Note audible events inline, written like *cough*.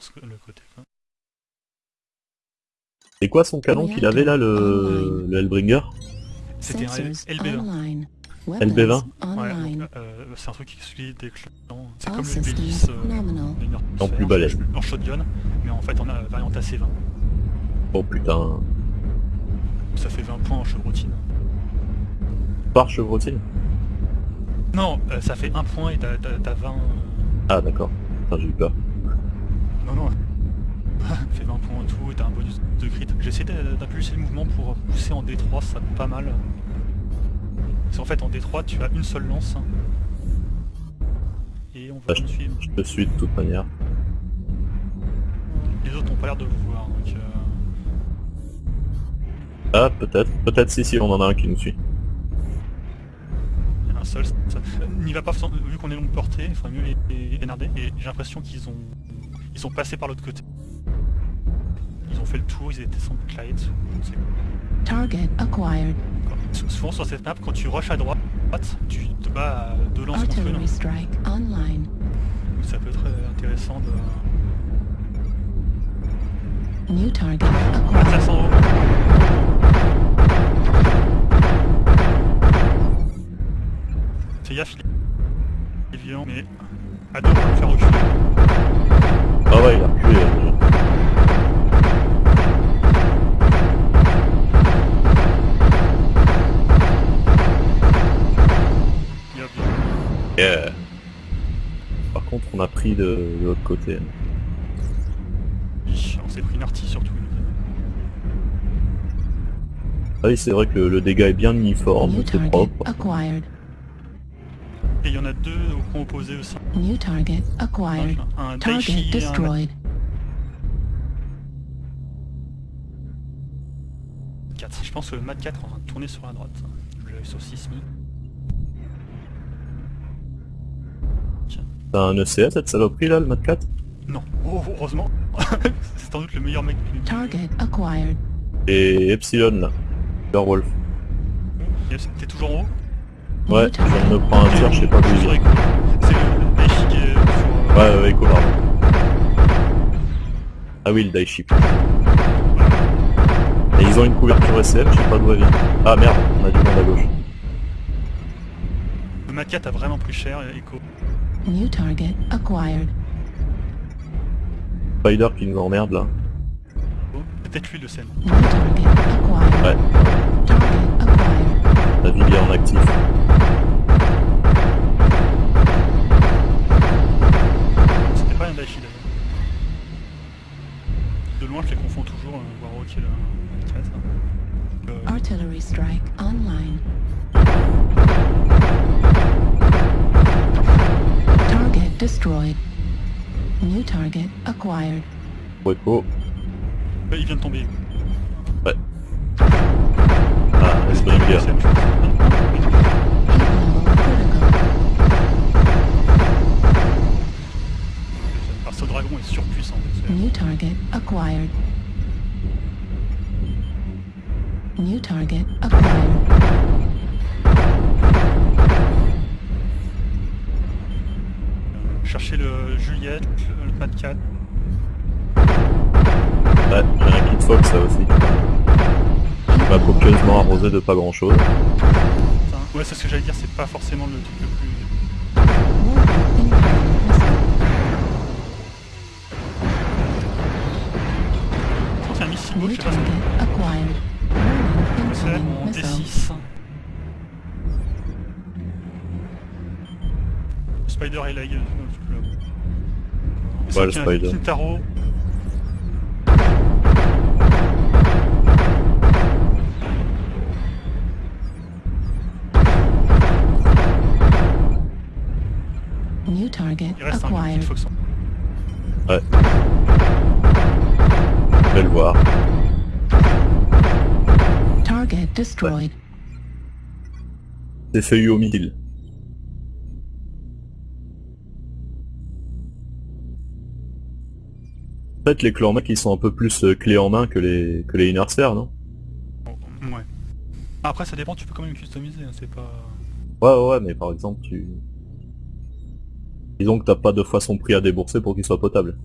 sur ce- le côté. quoi. C'est quoi son canon qu'il avait là, le, le Hellbringer? C'était un Sensors LB20. online. LB20? Weapons Ouais, donc, euh, c'est un truc qui exclut des clans. C'est comme le systems B10 euh, En plus balèze. En shotgun, mais en fait on a variante AC20. Oh putain. Ça fait 20 points en chevrotine. Par chevrotine? Non, euh, ça fait 1 point et t'as t'as- t'as 20... euh, Ah d'accord. J'ai eu peur. Ça fait 20 points en tout et t'as un bonus de crit. J'essaie d'a- d'impulser le mouvement pour pousser en D3, ça pas mal. Parce qu'en fait en D3 tu as une seule lance. Et on va Ah, suivre. Je te suis de toute manière. Les autres n'ont pas l'air de vous voir. Donc, euh, Ah peut-être. Peut-être si si on en a un qui nous suit. il y en a un seul. Ça- N'y va pas, vu qu'on est longue portée, il faudrait mieux les, NRD. Et j'ai l'impression qu'ils ont... Ils sont passés par l'autre côté. Ils ont fait le tour, ils étaient sans pas. Target acquired. Sou- Souvent sur cette map, quand tu rushes à droite, tu te bats à deux lances contre une. Strike online. Donc ça peut être intéressant de... New target Ah, acquired. 500 euros. Fais gaffe, il mais à deux le faire reculer. Ah ouais il a reculé. là, déjà. Il a bien. Yeah. Par contre on a pris de, de l'autre côté. Oui, On s'est pris une artie surtout. Ah oui c'est vrai que le, le dégât est bien uniforme, c'est propre. acquired. Et il y en a deux au point opposé aussi. New target acquired. Un Target un destroyed. 4. Je pense que le Mat 4 est en train de tourner sur la droite. Je l'ai sur 6000. T'as un ECS cette saloperie là, le Mat 4 Non, oh, heureusement. *laughs* C'est sans doute le meilleur mec du Target acquired. Et Epsilon là. Yes, T'es toujours en haut? Ouais, je viens de me prendre un tir, je sais pas sur... Ouais, ouais, Echo, pardon. Ah oui, le Daichi. Et ils ont une couverture SF, je sais pas d'où elle vient. Ah merde, on a du monde à gauche. Le 4 a vraiment pris cher, Echo. New target acquired. Spider qui nous emmerde là. Peut-être lui le acquired. Ouais, Target acquired. la est en actif. Artillery strike online. Target destroyed. New target acquired. Pour Echo. bah, il vient de tomber. Ouais. Ah, Hellbringer. Le scène, je pense. Heat level critical. Parce que ce dragon est surpuissant. c'est- New target acquired. New target acquired. Chercher le Juliette, le Mat 4. Ouais, j'ai un kit Fox ça aussi. Il m'a copieusement arrosé de pas grand chose. Ouais, c'est ce que j'allais dire, c'est pas forcément le truc le plus. C'est un missile beau, New je sais pas ce D6. Spider et Leg. Ouais, le Spider. Kintaro. New target Il reste un acquired. petit Fox. Ouais. Je vais le voir. Destroyed. C'est feuillu au missile. En fait, les clans mecs, ils sont un peu plus euh, clés en main que les, que les Innersphere, non? Ouais. Après, ça dépend, tu peux quand même customiser, hein, c'est pas. Ouais, ouais, ouais, mais par exemple, tu... Disons que t'as pas deux fois son prix à débourser pour qu'il soit potable.